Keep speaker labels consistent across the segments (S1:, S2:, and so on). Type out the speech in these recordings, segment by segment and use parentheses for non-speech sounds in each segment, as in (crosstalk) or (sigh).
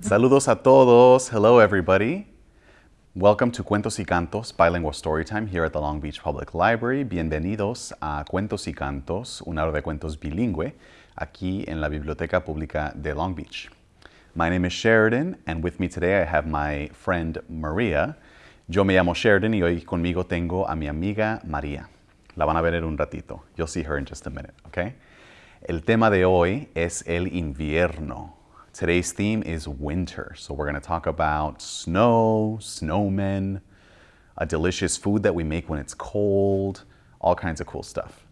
S1: Saludos a todos. Hello, everybody. Welcome to Cuentos y Cantos Bilingual Storytime here at the Long Beach Public Library. Bienvenidos a Cuentos y Cantos, una hora de cuentos bilingüe, aquí en la Biblioteca Pública de Long Beach. My name is Sheridan, and with me today I have my friend Maria. Yo me llamo Sheridan y hoy conmigo tengo a mi amiga María. La van a ver en un ratito. You'll see her in just a minute, okay? El tema de hoy es el invierno. Today's theme is winter. So we're going to talk about snow, snowmen, a delicious food that we make when it's cold, all kinds of cool stuff.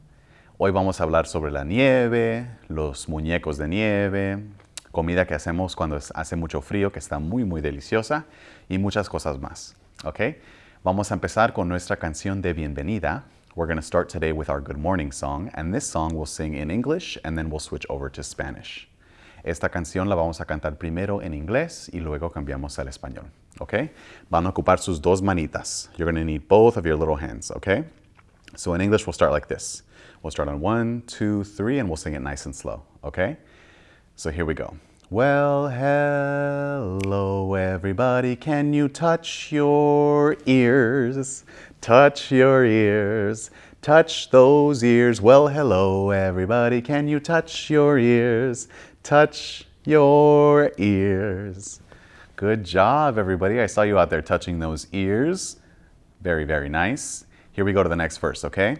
S1: Hoy vamos a hablar sobre la nieve, los muñecos de nieve, comida que hacemos cuando hace mucho frío, que está muy, muy deliciosa, y muchas cosas más. ¿Ok? Vamos a empezar con nuestra canción de bienvenida. We're going to start today with our good morning song, and this song we'll sing in English, and then we'll switch over to Spanish. Esta canción la vamos a cantar primero en inglés y luego cambiamos al español. okay? Van a ocupar sus dos manitas. You're going to need both of your little hands. okay? So in English, we'll start like this. We'll start on one, two, three, and we'll sing it nice and slow. okay? So here we go. Well, hello, everybody. Can you touch your ears? Touch your ears. Touch those ears. Well, hello, everybody. Can you touch your ears? touch your ears. Good job, everybody. I saw you out there touching those ears. Very, very nice. Here we go to the next verse, okay?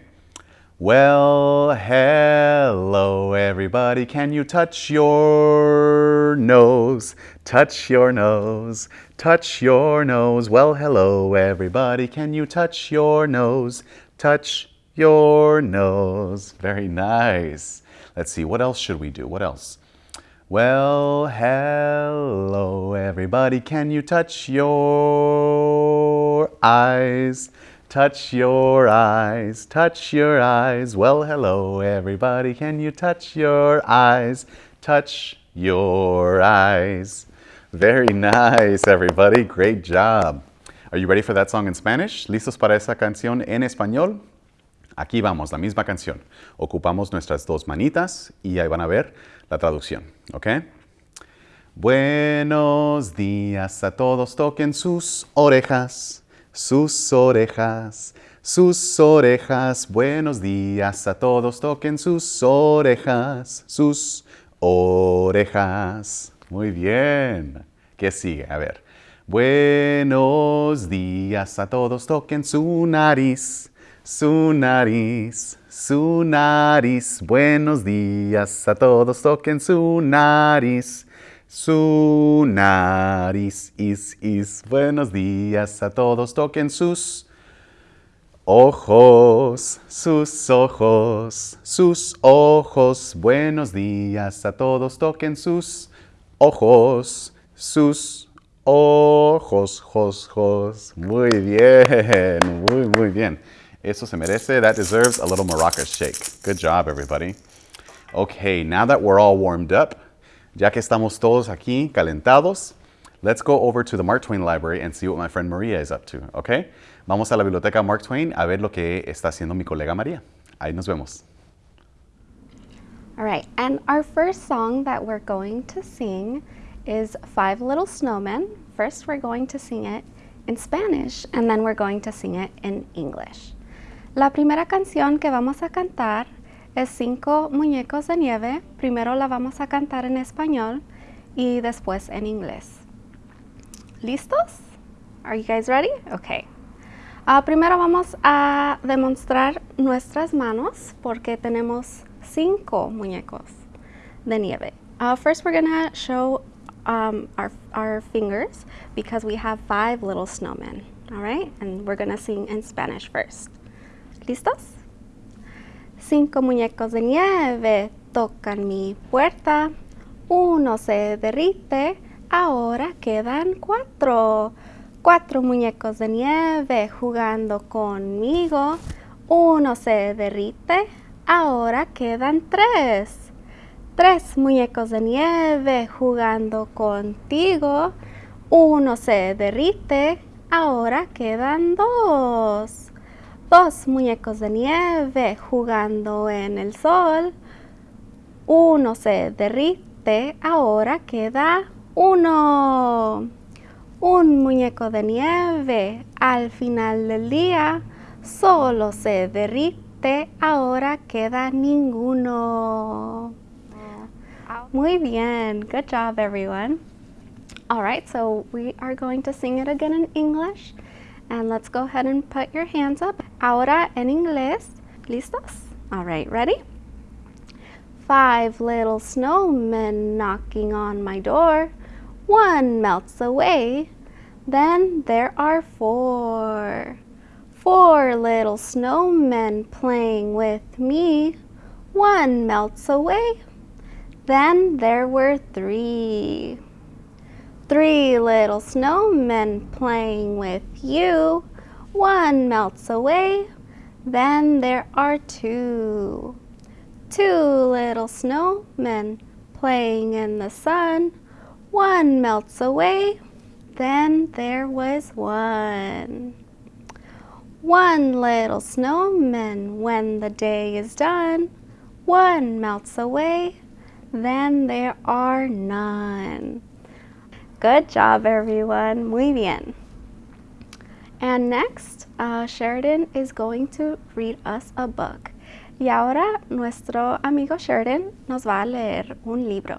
S1: Well, hello, everybody. Can you touch your nose? Touch your nose. Touch your nose. Well, hello, everybody. Can you touch your nose? Touch your nose. Very nice. Let's see, what else should we do? What else? Well, hello, everybody. Can you touch your eyes? Touch your eyes, touch your eyes. Well, hello, everybody. Can you touch your eyes? Touch your eyes. Very nice, everybody. Great job. Are you ready for that song in Spanish? ¿Listos para esa canción en español? Aquí vamos, la misma canción. Ocupamos nuestras dos manitas y ahí van a ver la traducción, ¿ok? Buenos días a todos, toquen sus orejas, sus orejas, sus orejas. Buenos días a todos, toquen sus orejas, sus orejas. Muy bien. ¿Qué sigue? A ver. Buenos días a todos, toquen su nariz, su nariz, su nariz. Buenos días a todos, toquen su nariz, su nariz. Is, is. Buenos días a todos, toquen sus ojos, sus ojos, sus ojos. Buenos días a todos, toquen sus ojos, sus ojos, ojos, ojos. Muy bien, muy, muy bien. Eso se merece. That deserves a little maracas shake. Good job, everybody. Okay, now that we're all warmed up, ya que estamos todos aquí calentados, let's go over to the Mark Twain Library and see what my friend Maria is up to, okay? Vamos a la biblioteca Mark Twain a ver lo que está haciendo mi colega María. Ahí nos vemos.
S2: All right, and our first song that we're going to sing is Five Little Snowmen. First, we're going to sing it in Spanish, and then we're going to sing it in English. La primera canción que vamos a cantar es Cinco Muñecos de Nieve. Primero la vamos a cantar en español y después en inglés. ¿Listos? Are you guys ready? Okay. Uh, primero vamos a demostrar nuestras manos porque tenemos cinco muñecos de nieve. Uh, first we're to show um, our, our fingers because we have five little snowmen. All right? And we're to sing in Spanish first. ¿Listos? Cinco muñecos de nieve tocan mi puerta. Uno se derrite, ahora quedan cuatro. Cuatro muñecos de nieve jugando conmigo. Uno se derrite, ahora quedan tres. Tres muñecos de nieve jugando contigo. Uno se derrite, ahora quedan dos. Dos muñecos de nieve jugando en el sol. Uno se derrite, ahora queda uno. Un muñeco de nieve al final del día solo se derrite, ahora queda ninguno. Muy bien, good job everyone. All right, so we are going to sing it again in English. And let's go ahead and put your hands up. Ahora en inglés. ¿Listos? All right, ready? Five little snowmen knocking on my door. One melts away. Then there are four. Four little snowmen playing with me. One melts away. Then there were three. Three little snowmen playing with you. One melts away. Then there are two. Two little snowmen playing in the sun. One melts away. Then there was one. One little snowman when the day is done. One melts away. Then there are none. Good job, everyone. Muy bien. And next, uh, Sheridan is going to read us a book. Y ahora nuestro amigo Sheridan nos va a leer un libro.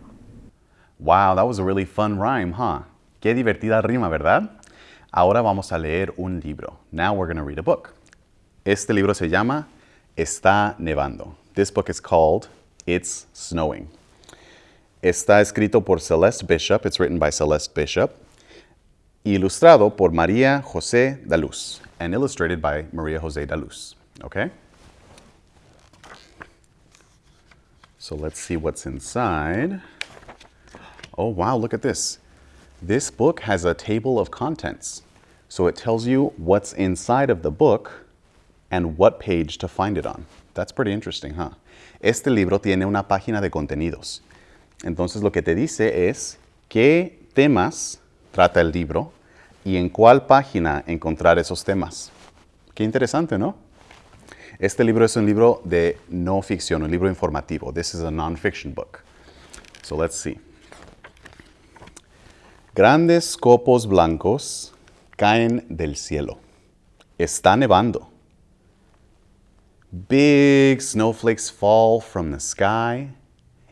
S1: Wow, that was a really fun rhyme, huh? Qué divertida rima, ¿verdad? Ahora vamos a leer un libro. Now we're going to read a book. Este libro se llama Está nevando. This book is called It's Snowing. Está escrito por Celeste Bishop. It's written by Celeste Bishop. Ilustrado por María José Daluz. And illustrated by Maria Jose Daluz. Okay? So let's see what's inside. Oh, wow, look at this. This book has a table of contents. So it tells you what's inside of the book and what page to find it on. That's pretty interesting, huh? Este libro tiene una página de contenidos. Entonces lo que te dice es qué temas trata el libro y en cuál página encontrar esos temas. Qué interesante, ¿no? Este libro es un libro de no ficción, un libro informativo. This is a non-fiction book. So let's see. Grandes copos blancos caen del cielo. Está nevando. Big snowflakes fall from the sky.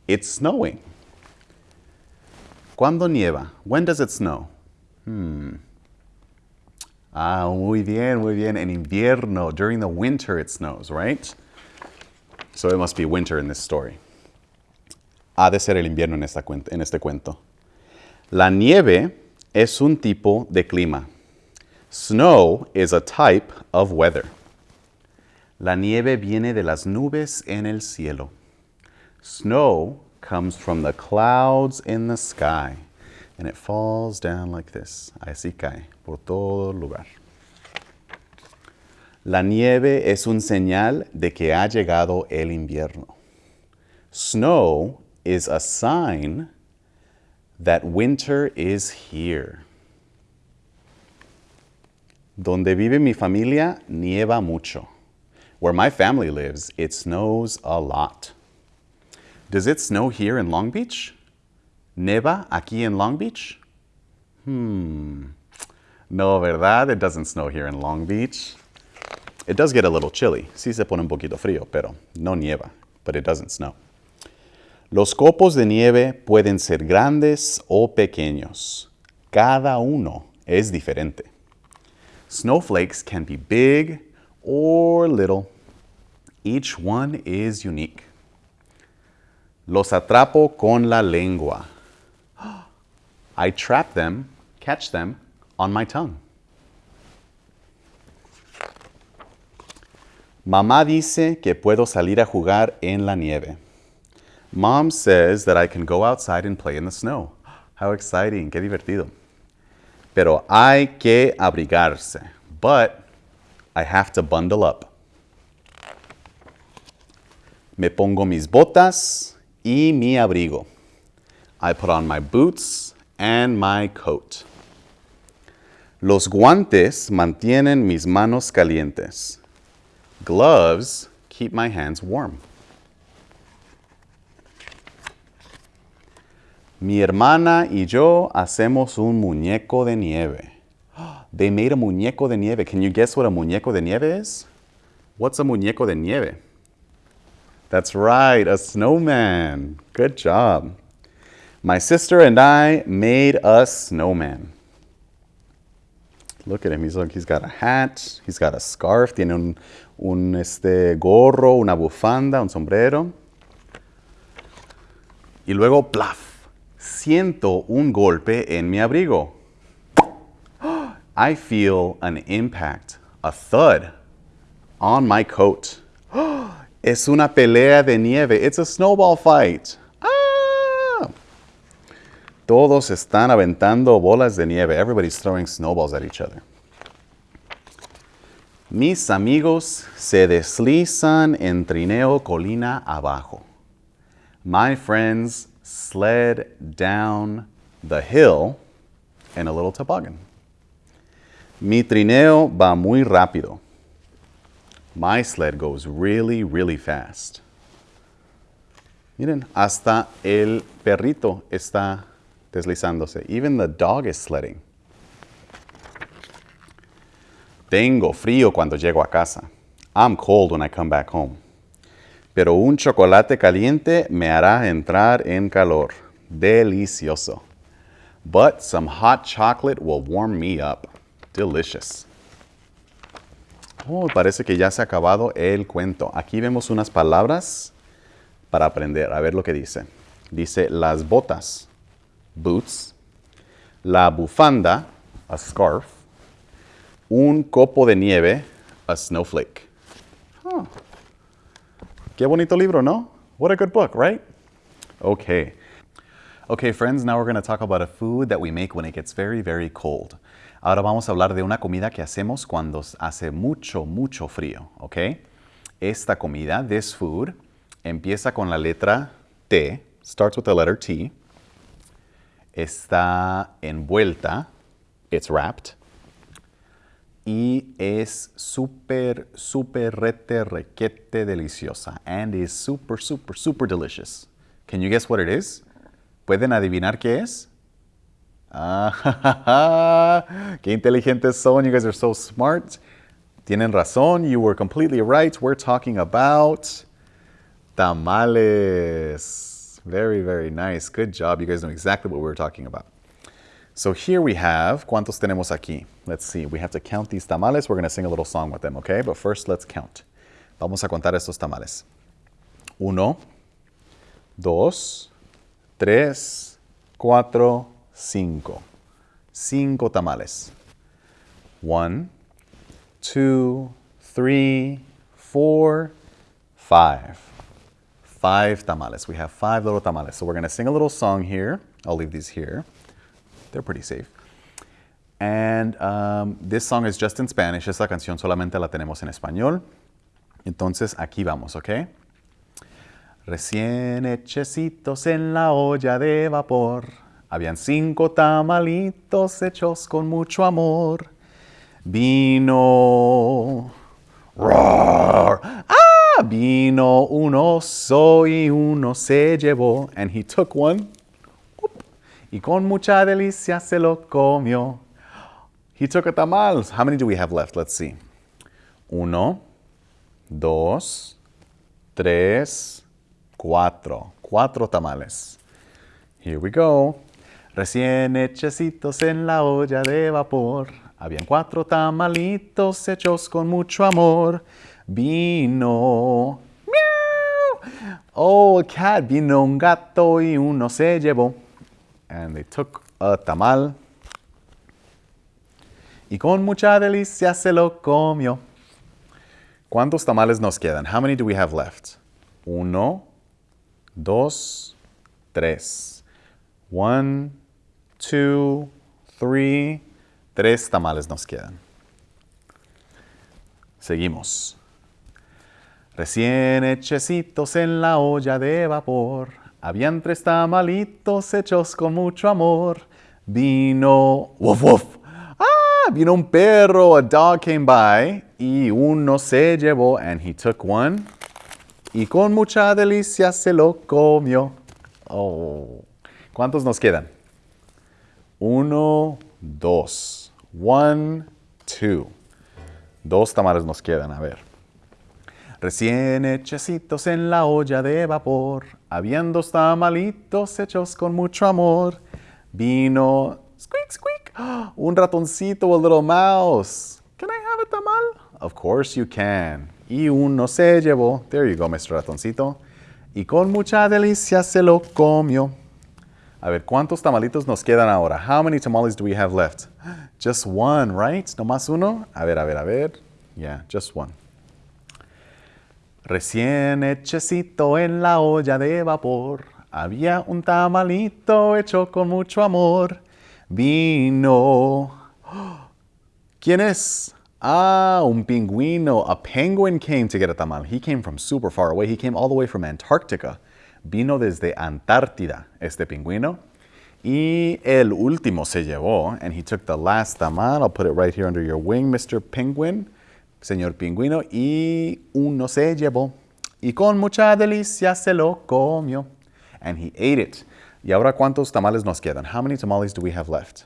S1: It's snowing. ¿Cuándo nieva? When does it snow? Hmm. Ah, muy bien, muy bien. En invierno, during the winter it snows, right? So it must be winter in this story. Ha de ser el invierno en, esta, en este cuento. La nieve es un tipo de clima. Snow is a type of weather. La nieve viene de las nubes en el cielo. Snow comes from the clouds in the sky. And it falls down like this. Así cae por todo lugar. La nieve es un señal de que ha llegado el invierno. Snow is a sign that winter is here. Donde vive mi familia, nieva mucho. Where my family lives, it snows a lot. Does it snow here in Long Beach? ¿Neva aquí en Long Beach? Hmm. No, ¿verdad? It doesn't snow here in Long Beach. It does get a little chilly. Sí se pone un poquito frío, pero no nieva. But it doesn't snow. Los copos de nieve pueden ser grandes o pequeños. Cada uno es diferente. Snowflakes can be big or little. Each one is unique. Los atrapo con la lengua. I trap them, catch them on my tongue. Mamá dice que puedo salir a jugar en la nieve. Mom says that I can go outside and play in the snow. How exciting, qué divertido. Pero hay que abrigarse. But I have to bundle up. Me pongo mis botas y mi abrigo. I put on my boots and my coat. Los guantes mantienen mis manos calientes. Gloves keep my hands warm. Mi hermana y yo hacemos un muñeco de nieve. (gasps) They made a muñeco de nieve. Can you guess what a muñeco de nieve is? What's a muñeco de nieve? That's right, a snowman. Good job. My sister and I made a snowman. Look at him. He's, he's got a hat, he's got a scarf, tiene un, un este, gorro, una bufanda, un sombrero. Y luego, plaf, siento un golpe en mi abrigo. (gasps) I feel an impact, a thud, on my coat. (gasps) Es una pelea de nieve. It's a snowball fight. Ah! Todos están aventando bolas de nieve. Everybody's throwing snowballs at each other. Mis amigos se deslizan en trineo colina abajo. My friends sled down the hill in a little toboggan. Mi trineo va muy rápido. My sled goes really, really fast. Miren, hasta el perrito está deslizándose. Even the dog is sledding. Tengo frío cuando llego a casa. I'm cold when I come back home. Pero un chocolate caliente me hará entrar en calor. Delicioso. But some hot chocolate will warm me up. Delicious. Oh, parece que ya se ha acabado el cuento. Aquí vemos unas palabras para aprender. A ver lo que dice. Dice las botas, boots, la bufanda, a scarf, un copo de nieve, a snowflake. Qué bonito libro, ¿no? What a good book, right? Okay. Okay, friends, now we're going to talk about a food that we make when it gets very, very cold. Ahora vamos a hablar de una comida que hacemos cuando hace mucho, mucho frío, ¿ok? Esta comida, this food, empieza con la letra T, starts with the letter T, está envuelta, it's wrapped, y es súper, súper, rete, requete deliciosa, and is super, super, super delicious. Can you guess what it is? ¿Pueden adivinar qué es? Ah, (laughs) qué inteligentes son. You guys are so smart. Tienen razón. You were completely right. We're talking about tamales. Very, very nice. Good job. You guys know exactly what we were talking about. So here we have, ¿cuántos tenemos aquí? Let's see. We have to count these tamales. We're going to sing a little song with them, okay? But first, let's count. Vamos a contar estos tamales. Uno, dos, tres, cuatro, cinco. Cinco tamales. One, two, three, four, five. Five tamales. We have five little tamales. So we're going to sing a little song here. I'll leave these here. They're pretty safe. And um, this song is just in Spanish. Esta canción solamente la tenemos en español. Entonces aquí vamos, ¿ok? Recién hechecitos en la olla de vapor habían cinco tamalitos hechos con mucho amor. Vino. Roar. Ah, vino un oso y uno se llevó. And he took one. Y con mucha delicia se lo comió. He took a tamal. How many do we have left? Let's see. Uno, dos, tres, cuatro. Cuatro tamales. Here we go. Recién hechecitos en la olla de vapor, habían cuatro tamalitos hechos con mucho amor. Vino. Meow. Oh, a cat. Vino un gato y uno se llevó. And they took a tamal. Y con mucha delicia se lo comió. ¿Cuántos tamales nos quedan? How many do we have left? Uno, dos, tres. One, two, three. Tres tamales nos quedan. Seguimos. Recién hechecitos en la olla de vapor, habían tres tamalitos hechos con mucho amor. Vino, woof woof. Ah, vino un perro, a dog came by, y uno se llevó, and he took one, y con mucha delicia se lo comió. Oh. ¿Cuántos nos quedan? Uno, dos. One, two. Dos tamales nos quedan, a ver. Recién hechecitos en la olla de vapor, habían dos tamalitos hechos con mucho amor. Vino, squeak, squeak, (gasps) un ratoncito, a little mouse. Can I have a tamal? Of course you can. Y uno se llevó, there you go, Mr. Ratoncito. Y con mucha delicia se lo comió. A ver, ¿cuántos tamalitos nos quedan ahora? How many tamales do we have left? Just one, right? ¿No más uno? A ver, a ver, a ver. Yeah, just one. Recién hechecito en la olla de vapor, había un tamalito hecho con mucho amor. Vino. ¿Quién es? Ah, un pingüino. A penguin came to get a tamal. He came from super far away. He came all the way from Antarctica. Vino desde Antártida este pingüino. Y el último se llevó, and he took the last tamal. I'll put it right here under your wing, Mr. Penguin señor pingüino, y uno se llevó, y con mucha delicia se lo comió. And he ate it. ¿Y ahora cuántos tamales nos quedan? How many tamales do we have left?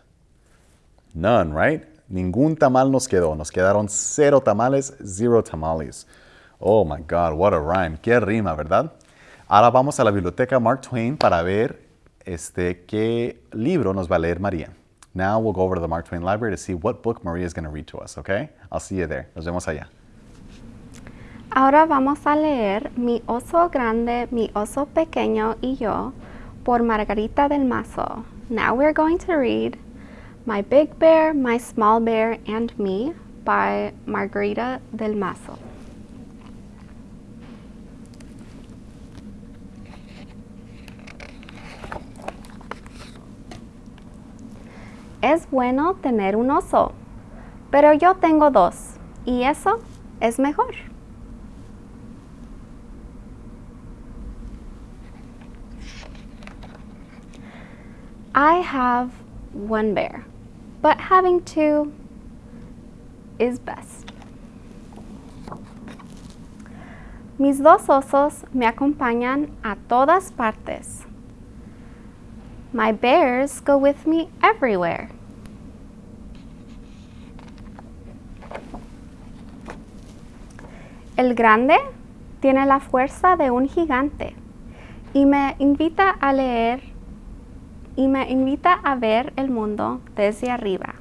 S1: None, right? Ningún tamal nos quedó. Nos quedaron cero tamales, zero tamales. Oh my God, what a rhyme. Qué rima, ¿verdad? Ahora vamos a la biblioteca Mark Twain para ver este, qué libro nos va a leer María. Now we'll go over to the Mark Twain Library to see what book Maria is going to read to us, okay? I'll see you there. Nos vemos allá.
S2: Ahora vamos a leer Mi oso grande, mi oso pequeño y yo por Margarita del Mazo. Now we're going to read My Big Bear, My Small Bear, and Me by Margarita del Mazo. Es bueno tener un oso, pero yo tengo dos y eso es mejor. I have one bear, but having two is best. Mis dos osos me acompañan a todas partes. My bears go with me everywhere. El grande tiene la fuerza de un gigante y me invita a leer y me invita a ver el mundo desde arriba.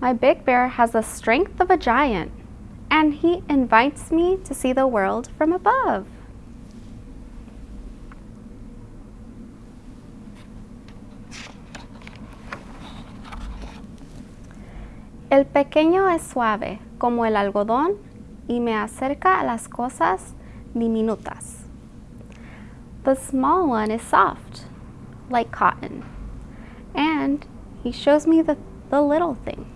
S2: My big bear has the strength of a giant and he invites me to see the world from above. El pequeño es suave como el algodón y me acerca a las cosas diminutas. The small one is soft, like cotton, and he shows me the, the little things.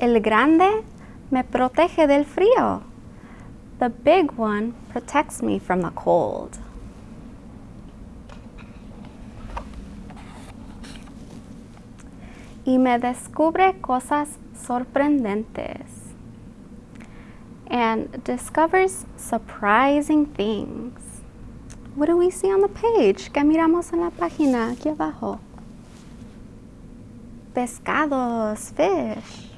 S2: El grande me protege del frío. The big one protects me from the cold. Y me descubre cosas sorprendentes and discovers surprising things. What do we see on the page? ¿Qué miramos en la página aquí abajo? Pescados, fish.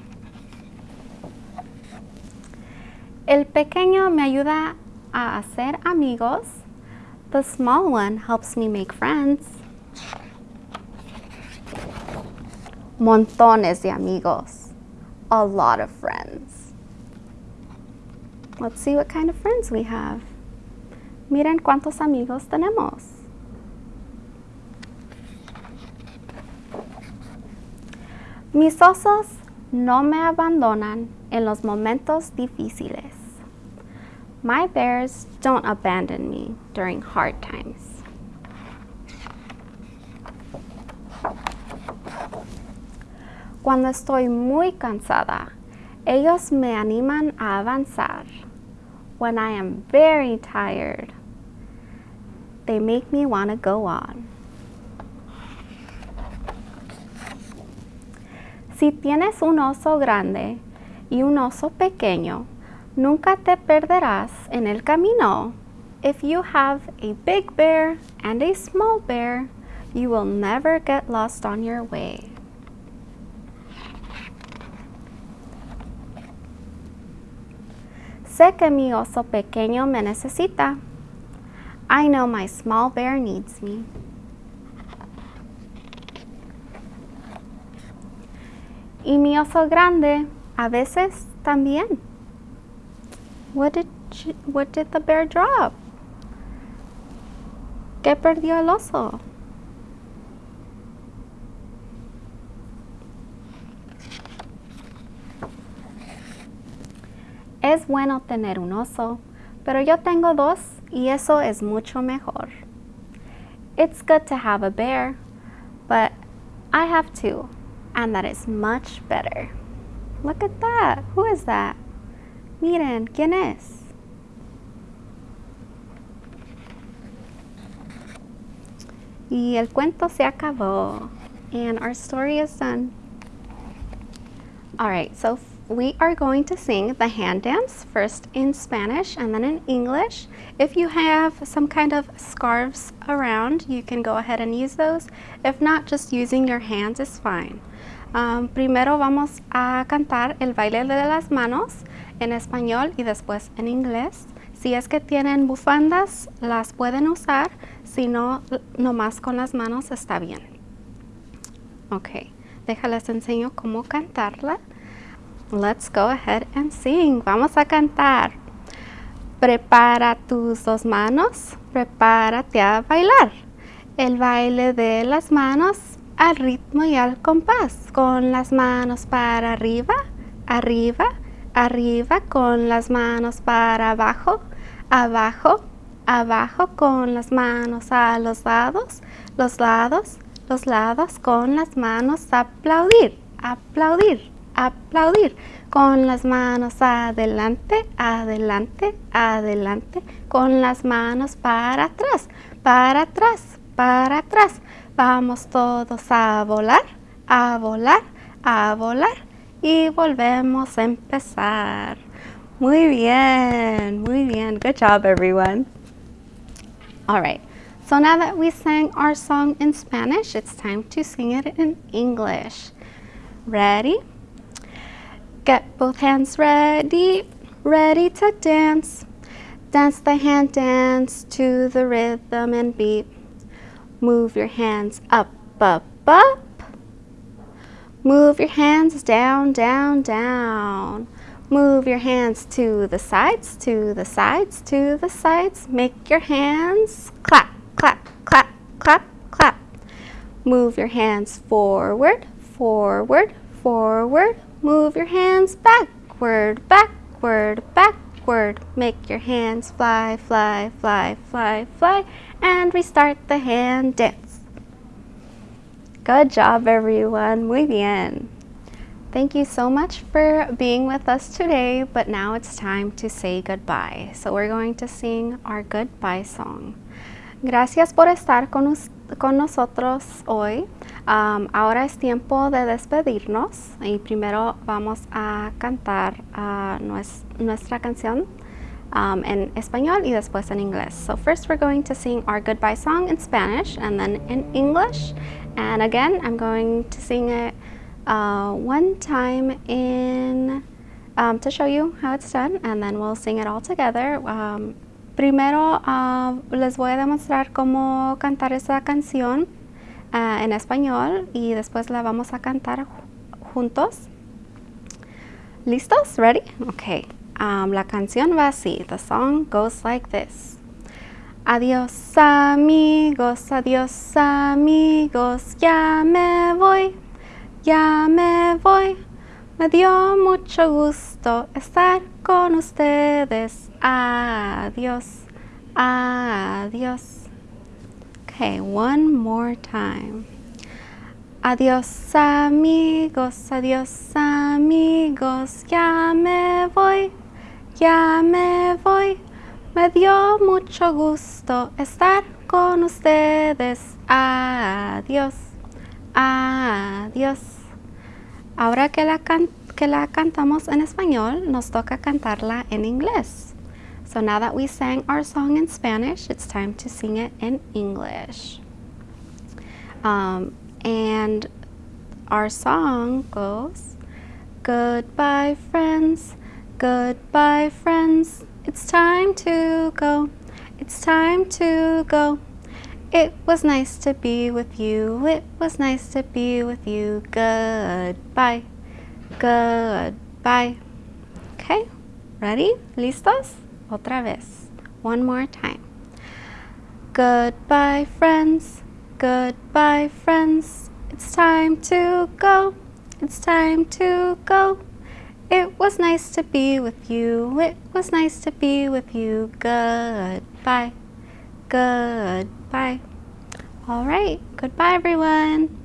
S2: El pequeño me ayuda a hacer amigos. The small one helps me make friends. Montones de amigos, a lot of friends. Let's see what kind of friends we have. Miren cuántos amigos tenemos. Mis osos no me abandonan en los momentos difíciles. My bears don't abandon me during hard times. Cuando estoy muy cansada, ellos me animan a avanzar. When I am very tired, they make me want to go on. Si tienes un oso grande y un oso pequeño, nunca te perderás en el camino. If you have a big bear and a small bear, you will never get lost on your way. Sé que mi oso pequeño me necesita. I know my small bear needs me. Y mi oso grande a veces también. What did, she, what did the bear drop? ¿Qué perdió el oso? Es bueno tener un oso, pero yo tengo dos y eso es mucho mejor. It's good to have a bear, but I have two, and that is much better. Look at that. Who is that? Miren, ¿quién es? Y el cuento se acabó. And our story is done. All right, so we are going to sing the hand dance first in Spanish and then in English. If you have some kind of scarves around, you can go ahead and use those. If not, just using your hands is fine. Um, primero vamos a cantar el baile de las manos en español y después en inglés. Si es que tienen bufandas, las pueden usar. Si no, nomás con las manos está bien. Ok, déjales enseño cómo cantarla. Let's go ahead and sing. Vamos a cantar. Prepara tus dos manos, prepárate a bailar. El baile de las manos al ritmo y al compás. Con las manos para arriba, arriba, arriba. Con las manos para abajo, abajo, abajo. Con las manos a los lados, los lados, los lados. Con las manos aplaudir, aplaudir aplaudir con las manos adelante, adelante, adelante, con las manos para atrás, para atrás, para atrás. Vamos todos a volar, a volar, a volar y volvemos a empezar. Muy bien, muy bien. Good job, everyone. All right. So now that we sang our song in Spanish, it's time to sing it in English. Ready? Get both hands ready, ready to dance. Dance the hand dance to the rhythm and beat. Move your hands up, up, up. Move your hands down, down, down. Move your hands to the sides, to the sides, to the sides. Make your hands clap, clap, clap, clap, clap. Move your hands forward, forward, forward. Move your hands backward, backward, backward. Make your hands fly, fly, fly, fly, fly. And restart the hand dance. Good job, everyone. Muy bien. Thank you so much for being with us today, but now it's time to say goodbye. So we're going to sing our goodbye song. Gracias por estar con, con nosotros hoy. Um, ahora es tiempo de despedirnos y primero vamos a cantar uh, nues nuestra canción en español y después en inglés. So first we're going to sing our goodbye song in Spanish and then in English. And again, I'm going to sing it uh, one time in um, to show you how it's done and then we'll sing it all together. Um, primero uh, les voy a demostrar cómo cantar esa canción uh, en español y después la vamos a cantar juntos. ¿Listos? Ready? Um, la canción va así. The song goes like this. Adiós amigos, adiós amigos, ya me voy, ya me voy. Me dio mucho gusto estar con ustedes. Adiós, adiós. Okay, one more time. Adiós amigos, adiós amigos, ya me voy, ya me voy. Me dio mucho gusto estar con ustedes. Adiós, adiós. Ahora que la, que la cantamos en español, nos toca cantarla en inglés. So now that we sang our song in Spanish, it's time to sing it in English. Um, and our song goes, Goodbye, friends, goodbye, friends. It's time to go, it's time to go. It was nice to be with you, it was nice to be with you. Goodbye, goodbye. Okay, ready? ¿Listos? Otra vez. One more time. Goodbye, friends. Goodbye, friends. It's time to go. It's time to go. It was nice to be with you. It was nice to be with you. Goodbye. Goodbye. All right. Goodbye, everyone.